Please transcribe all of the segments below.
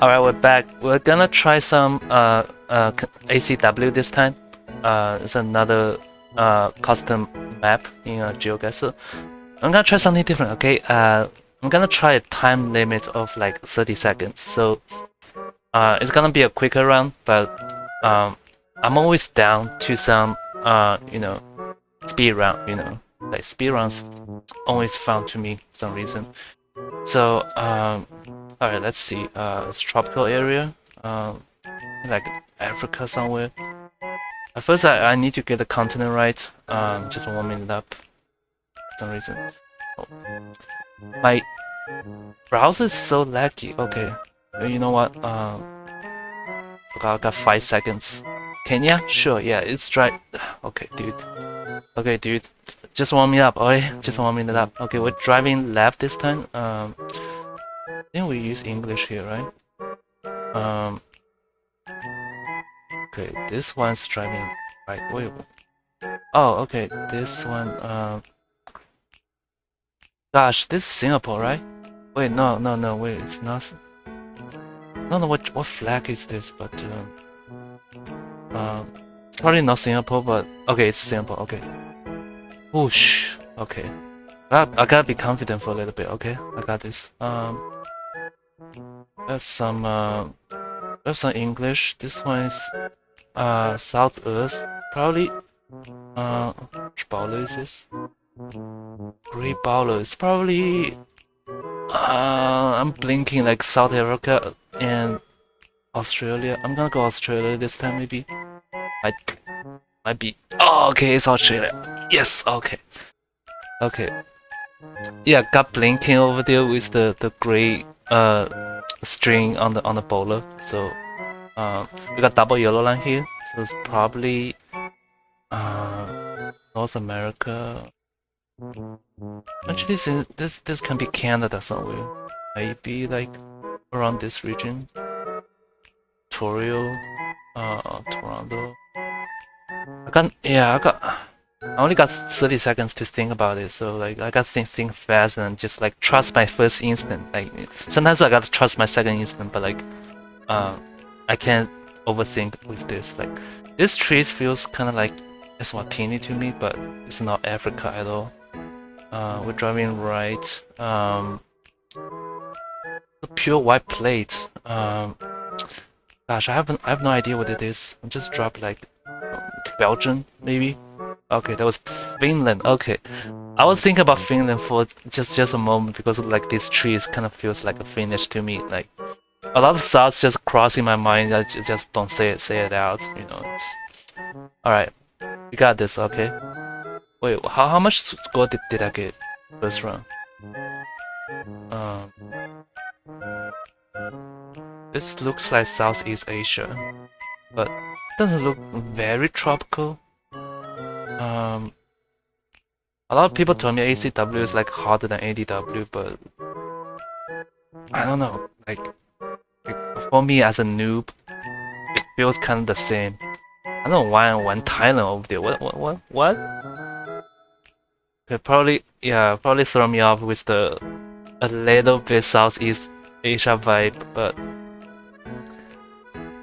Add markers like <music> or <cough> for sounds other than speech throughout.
Alright, we're back. We're gonna try some uh, uh, ACW this time. Uh, it's another uh, custom map in uh, GeoGuessr. I'm gonna try something different, okay? Uh, I'm gonna try a time limit of like 30 seconds. So uh, it's gonna be a quicker run, but um, I'm always down to some, uh, you know, speed run, you know. Like speed runs always fun to me for some reason. So, um, alright, let's see. Uh, it's tropical area, um, like Africa somewhere. At first, I, I need to get the continent right. Um, just warming it up. For some reason. Oh. My browser is so laggy. Okay, you know what? Okay, I got five seconds. Kenya? Sure. Yeah, it's dry. <sighs> Okay, dude. Okay, dude. Just warm me up, okay? Just warming it up. Okay, we're driving left this time. Um, think we use English here, right? Um, okay, this one's driving right. Wait. Oh, okay. This one. Um, gosh, this is Singapore, right? Wait, no, no, no. Wait, it's not. I don't know what what flag is this, but um, um, it's probably not Singapore, but okay, it's Singapore. Okay. Whoosh. Okay. I, I gotta be confident for a little bit, okay? I got this. Um, Have some, uh, have some English. This one is, uh, South Earth. Probably, uh, which bollard is this? Great bollard. Probably, uh, I'm blinking like South Africa and Australia. I'm gonna go Australia this time, maybe. I might be. Oh, okay, it's Australia. Yes, okay. Okay. Yeah, got blinking over there with the the gray uh string on the on the bollard. So uh, we got double yellow line here. So it's probably uh North America. Actually, this this this can be Canada somewhere. Maybe like around this region. Ontario, uh, Toronto. I got yeah, I got. I only got 30 seconds to think about it, so like I got to think, think fast and just like trust my first instinct. Like sometimes I got to trust my second instinct, but like uh, I can't overthink with this. Like this tree feels kind of like Eswatini to me, but it's not Africa at all. Uh, we're driving right. Um, a pure white plate. Um, gosh, I haven't. I have no idea what it is. I just dropped like Belgian maybe. Okay, that was Finland. Okay, I was thinking about Finland for just just a moment because like this tree kind of feels like a Finnish to me. Like a lot of thoughts just crossing my mind. I just don't say it say it out. You know. It's... All right, we got this. Okay. Wait, how how much score did, did I get first round? Um, this looks like Southeast Asia, but doesn't look very tropical. Um, a lot of people told me ACW is like harder than ADW, but I don't know. Like, like for me as a noob, it feels kind of the same. I don't know why I went Thailand over there. What? What? What? What? Probably yeah, probably throw me off with the a little bit Southeast Asia vibe, but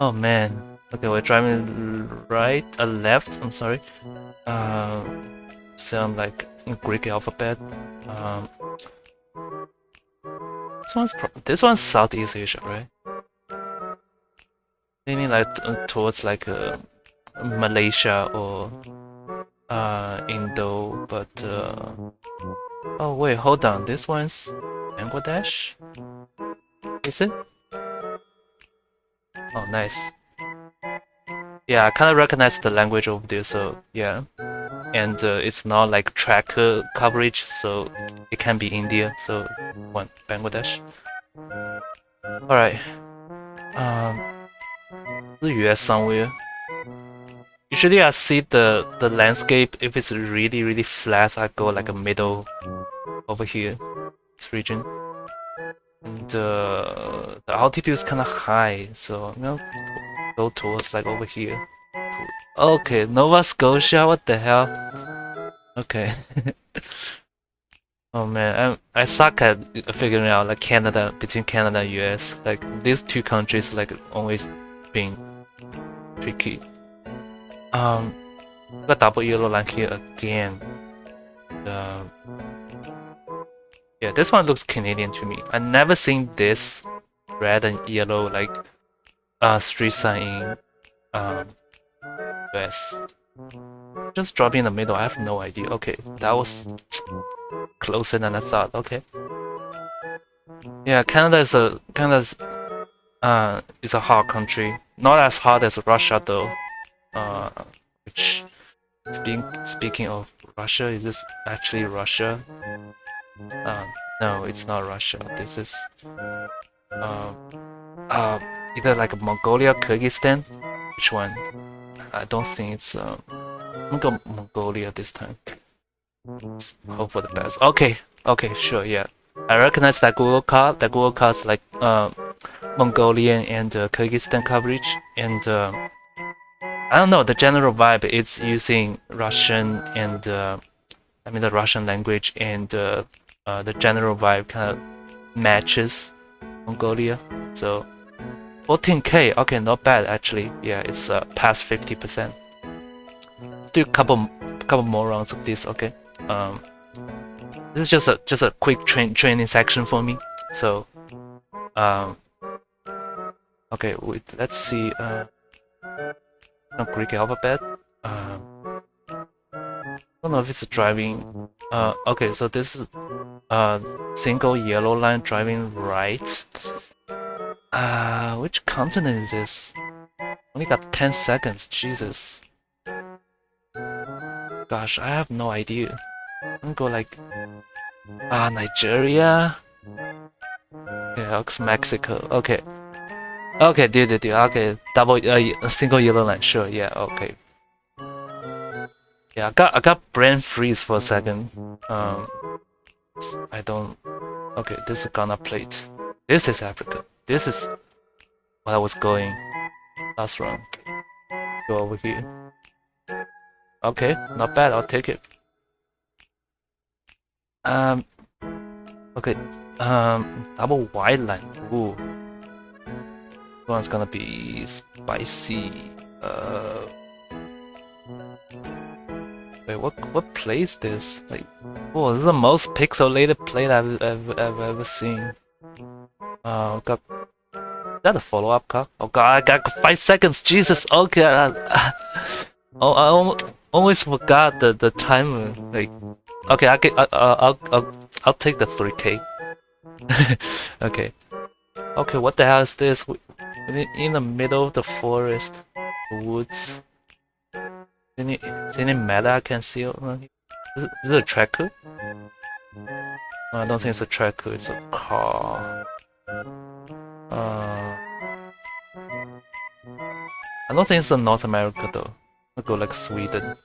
oh man. Okay, we're driving right, uh, left. I'm sorry uh, sound like Greek alphabet. Um, this one's this one's Southeast Asia, right? Maybe like uh, towards like uh, Malaysia or uh, Indo, but uh, oh wait, hold on, this one's Bangladesh. Is it? Oh, nice. Yeah, I kind of recognize the language over there, so yeah. And uh, it's not like trekker coverage, so it can be India, so one Bangladesh. Alright. Um, the US somewhere. Usually I see the, the landscape, if it's really really flat, I go like a middle over here, this region. And uh, the altitude is kind of high, so you know, go towards like over here. Okay, Nova Scotia, what the hell? Okay. <laughs> Oh man, I, I suck at figuring out like Canada between Canada and US. Like these two countries like always being tricky. Um, got double yellow line here again. Um, yeah, this one looks Canadian to me. I never seen this red and yellow like uh street sign in um US. Just drop in the middle. I have no idea. Okay, that was closer than I thought. Okay. Yeah, Canada is a Canada's uh is a hot country. Not as hot as Russia though. Uh, which speaking speaking of Russia, is this actually Russia? Uh, no, it's not Russia. This is uh, uh either like Mongolia, Kyrgyzstan. Which one? I don't think it's uh, I'm gonna go Mongolia this time. Hope for the best. Okay, okay, sure, yeah. I recognize that Google car. That Google car is like uh, Mongolian and uh, Kyrgyzstan coverage, and uh, I don't know the general vibe. It's using Russian and uh, I mean the Russian language, and uh, the general vibe kind of matches Mongolia. So 14k, okay, not bad actually. Yeah, it's past 50%. Still a couple, couple more rounds of this. Okay. Um, this is just a just a quick train training section for me. So, um, okay, wait, let's see. Uh, Greek alphabet. Um, I don't know if it's driving. Uh, okay, so this is uh single yellow line driving right. Uh, which continent is this? Only got 10 seconds. Jesus. Gosh, I have no idea. I'm go like ah Nigeria. Okay, looks Mexico. Okay. Okay, dude, dude, dude. Okay, double uh, single yellow line. Sure, yeah. Okay. Yeah, I got I got brain freeze for a second. Um, I don't. Okay, this is Ghana plate. This is Africa. This is what I was going last round. Go over here. Okay, not bad, I'll take it. Um, okay, um, double white line, ooh. This one's gonna be spicy. Uh, wait, what what play is this? Like, oh, this is the most pixelated play I've, I've, I've ever seen. Uh, got is that a follow-up car? Oh god, I got five seconds. Jesus. Okay. Uh, oh, I always forgot the the timer. Like, okay, I can, uh, I'll I'll I'll take the 3K. <laughs> okay. Okay, what the hell is this? In the middle of the forest, the woods. Any any meta I can see? Is it, is it a trekker? I don't think it's a trekker. It's a car. Uh, I don't think it's in North America though. I'll go like Sweden.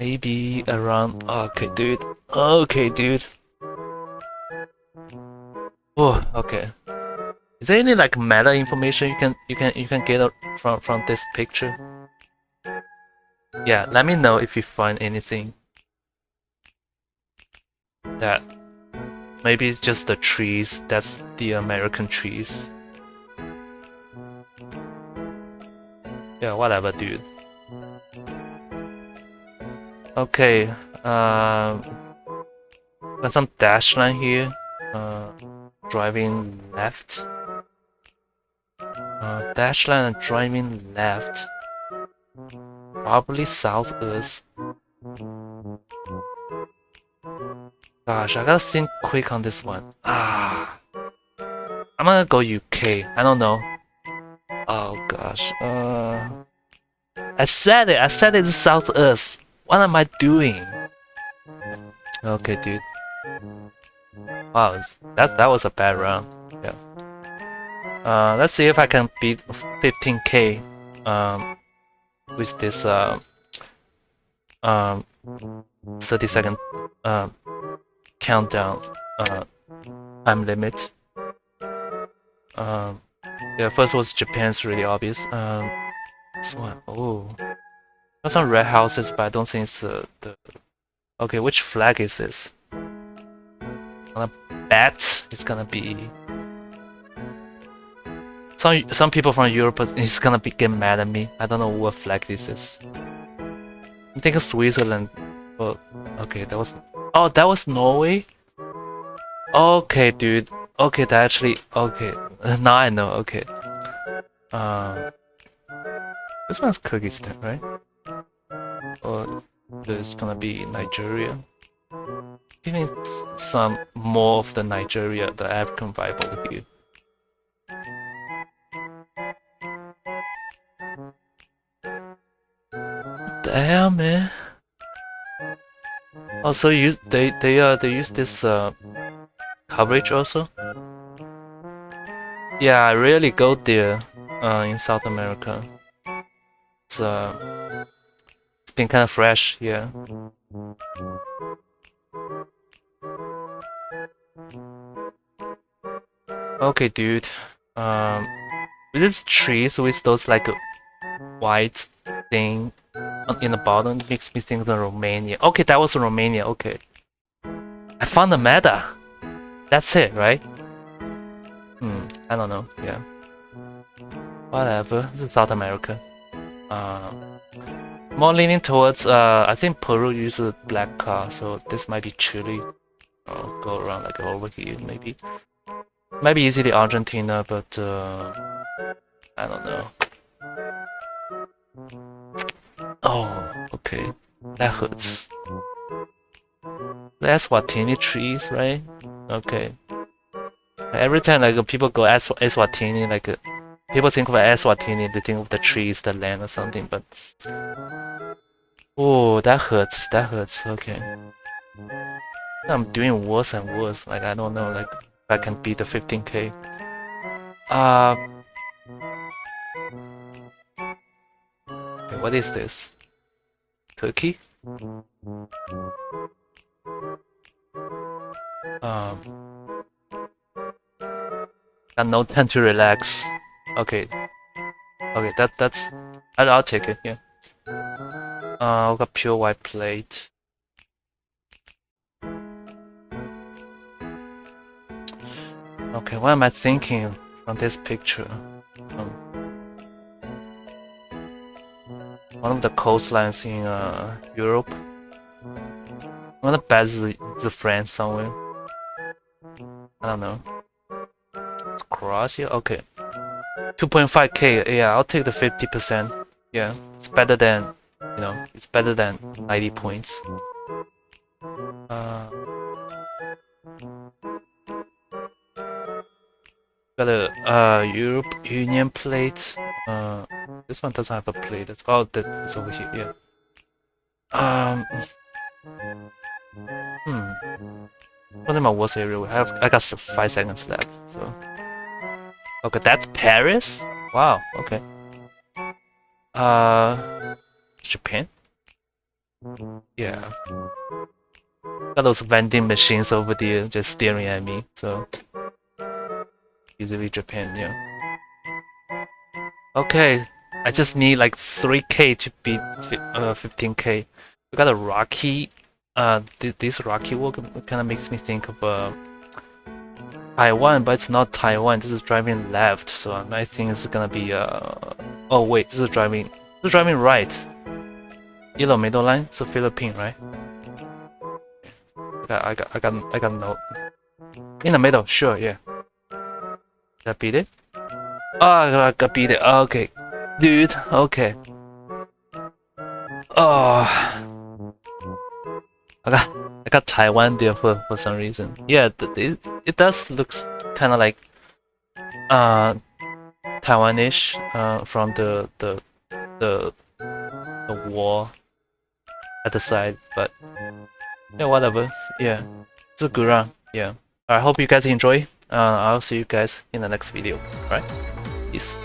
Maybe around. Okay, dude. Okay, dude. Oh, okay. Is there any like meta information you can you can you can get from from this picture? Yeah, let me know if you find anything that maybe it's just the trees. That's the American trees. Yeah, whatever, dude. Okay, uh, got some dash line here. Uh, driving left. Uh, dash line and driving left. Probably southeast. Gosh, I gotta think quick on this one. Ah, I'm gonna go UK. I don't know. Oh gosh. Uh, I said it. I said it's southeast. What am I doing? Okay, dude. Wow, that that was a bad round. Yeah. Uh, let's see if I can beat 15k um, with this uh, um, 30 second uh, countdown uh, time limit. Um, yeah, first was Japan's really obvious. Um, this one, oh, got some red houses, but I don't think it's uh, the. Okay, which flag is this? gonna bet it's gonna be some some people from Europe is gonna be get mad at me. I don't know what flag this is. I think Switzerland. Oh, okay, that was. Oh, that was Norway. Okay, dude. Okay, that actually. Okay, <laughs> now I know. Okay. Um, this one's Kyrgyzstan, right? Or this gonna be Nigeria? Giving some more of the Nigeria, the African vibe over here. Damn man. Also use they they uh they use this uh coverage also. Yeah, I rarely go there uh in South America. It's uh it's been kind of fresh, yeah. Okay, dude. Um, these trees with those like white thing in the bottom makes me think of Romania. Okay, that was Romania. Okay, I found the meta. That's it, right? Hmm, I don't know. Yeah. Whatever. This is South America. Uh, more leaning towards. Uh, I think Peru uses black car, so this might be Chile. I'll go around like over here, maybe. Might be easily Argentina, but uh, I don't know. Okay. That hurts. That's what Eswatini trees, right? Okay. Every time like people go Es Eswatini, like uh, people think of Eswatini, they think of the trees, the land or something, but Oh, that hurts. That hurts. Okay. I'm doing worse and worse. Like I don't know. Like if I can beat the 15k. Uh. Okay, what is this? Turkey? Um. Got no time to relax. Okay. Okay, that that's. I'll, I'll take it. Yeah. Uh, I've got pure white plate. Okay, what am I thinking from this picture? One of the coastlines in uh, Europe. One of the best is, is France somewhere. I don't know. It's Croatia? Okay. 2.5k, yeah, I'll take the 50%. Yeah, it's better than you know, it's better than 90 points. Uh, got a uh, Europe Union plate. Uh, this one doesn't have a plate. It's all that's over here. Yeah. Um. Hmm. What I worst area? We have. I got five seconds left. So. Okay, that's Paris. Wow. Okay. Uh. Japan? Yeah. Got those vending machines over there just staring at me, so easily Japan, yeah. Okay, I just need like 3k to beat uh, 15k. We got a Rocky, uh, th this Rocky walk kind of makes me think of uh, Taiwan, but it's not Taiwan. This is driving left, so I think it's gonna be uh. Oh wait, this is driving. This is driving right. Yellow middle line, so Philippine, right? I got, I got, I got, I got note. In the middle, sure, yeah. Did I beat it? Oh, I got beat it. Okay, dude. Okay. Oh, I got, I got Taiwan there for for some reason. Yeah, it it does looks kind of like uh Taiwanish uh from the the the the war at the side, but yeah, whatever. Yeah, it's a good run. Yeah. I hope you guys enjoy. Uh, I'll see you guys in the next video. Alright, peace.